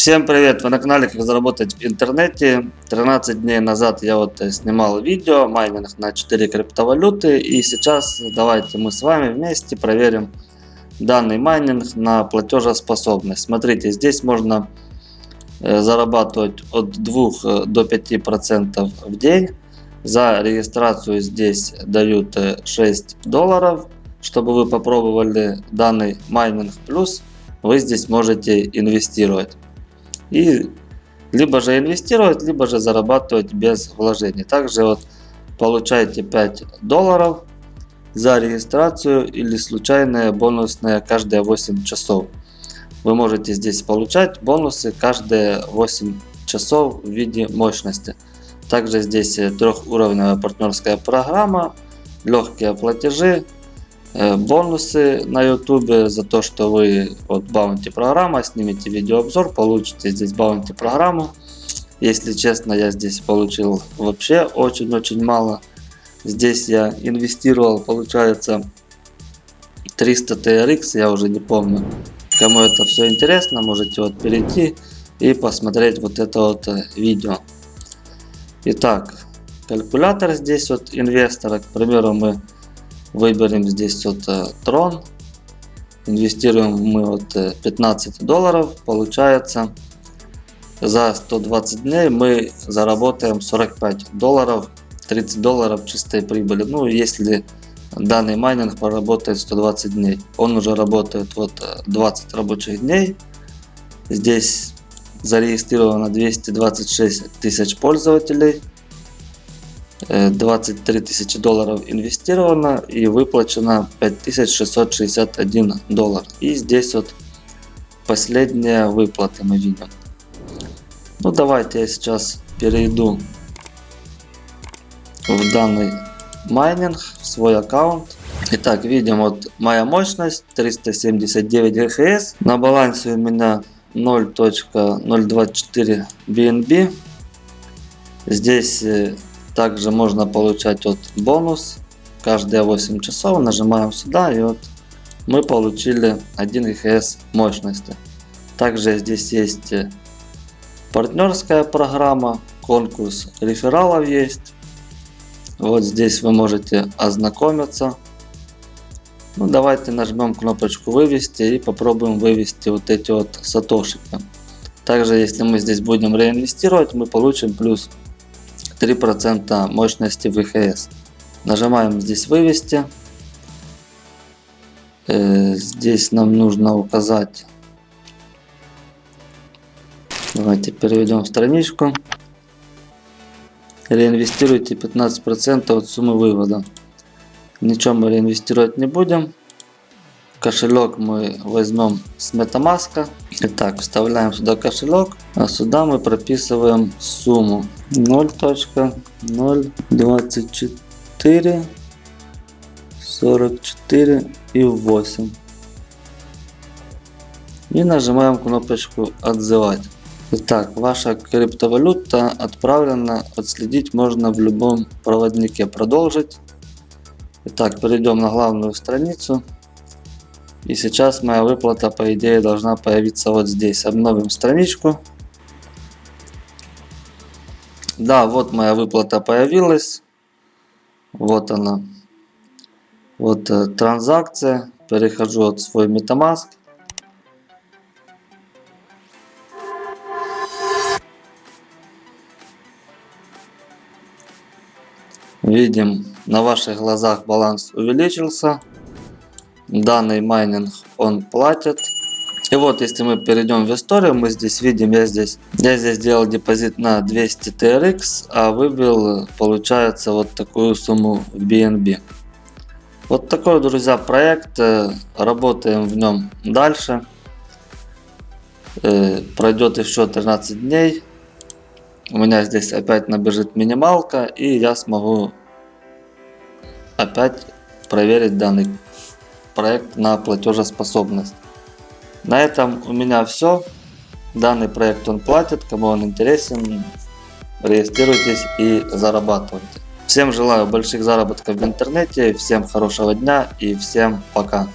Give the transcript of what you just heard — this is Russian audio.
Всем привет! Вы на канале Как заработать в интернете. 13 дней назад я вот э, снимал видео майнинг на 4 криптовалюты. И сейчас давайте мы с вами вместе проверим данный майнинг на платежеспособность. Смотрите, здесь можно э, зарабатывать от 2 э, до 5 процентов в день. За регистрацию здесь дают 6 долларов, чтобы вы попробовали данный майнинг плюс вы здесь можете инвестировать. И либо же инвестировать, либо же зарабатывать без вложений. Также вот получаете 5 долларов за регистрацию или случайные бонусные каждые 8 часов. Вы можете здесь получать бонусы каждые 8 часов в виде мощности. Также здесь трехуровневая партнерская программа, легкие платежи, Э, бонусы на ютубе за то, что вы вот баунти программа, снимете видеообзор, получите здесь баунти программу. Если честно, я здесь получил вообще очень-очень мало. Здесь я инвестировал, получается, 300 TRX, я уже не помню. Кому это все интересно, можете вот перейти и посмотреть вот это вот э, видео. Итак, калькулятор здесь вот инвестора, к примеру, мы Выберем здесь вот э, трон. Инвестируем мы вот 15 э, долларов. Получается за 120 дней мы заработаем 45 долларов. 30 долларов чистой прибыли. Ну если данный майнинг проработает 120 дней. Он уже работает вот 20 э, рабочих дней. Здесь зарегистрировано 226 тысяч пользователей. 23 тысячи долларов инвестировано и выплачено 5661 доллар. И здесь вот последние выплаты мы видим. Ну давайте я сейчас перейду в данный майнинг, в свой аккаунт. Итак, видим вот моя мощность 379 ГХС. На балансе у меня 0.024 BNB. Здесь э, также можно получать вот бонус каждые 8 часов. Нажимаем сюда и вот мы получили 1 ГХС мощности. Также здесь есть э, партнерская программа, конкурс рефералов есть. Вот здесь вы можете ознакомиться. Ну, давайте нажмем кнопочку вывести и попробуем вывести вот эти вот сатошики. Также если мы здесь будем реинвестировать, мы получим плюс 3% мощности ВХС. Нажимаем здесь вывести. Э, здесь нам нужно указать. Давайте переведем страничку. Реинвестируйте 15% от суммы вывода. Ничего мы реинвестировать не будем. Кошелек мы возьмем с MetaMask. Итак, вставляем сюда кошелек, а сюда мы прописываем сумму 0.024 44 и 8. И нажимаем кнопочку отзывать. Итак, ваша криптовалюта отправлена, отследить можно в любом проводнике. Продолжить. Итак, перейдем на главную страницу. И сейчас моя выплата по идее должна появиться вот здесь. Обновим страничку. Да, вот моя выплата появилась. Вот она. Вот э, транзакция. Перехожу от свой MetaMask. Видим, на ваших глазах баланс увеличился данный майнинг он платит. И вот, если мы перейдем в историю, мы здесь видим, я здесь, я здесь сделал депозит на 200 TRX, а вывел, получается, вот такую сумму в BNB. Вот такой, друзья, проект. Э, работаем в нем дальше. Э, пройдет еще 13 дней. У меня здесь опять набежит минималка, и я смогу опять проверить данный проект на платежеспособность. На этом у меня все. Данный проект он платит, кому он интересен, регистрируйтесь и зарабатывайте. Всем желаю больших заработков в интернете, всем хорошего дня и всем пока.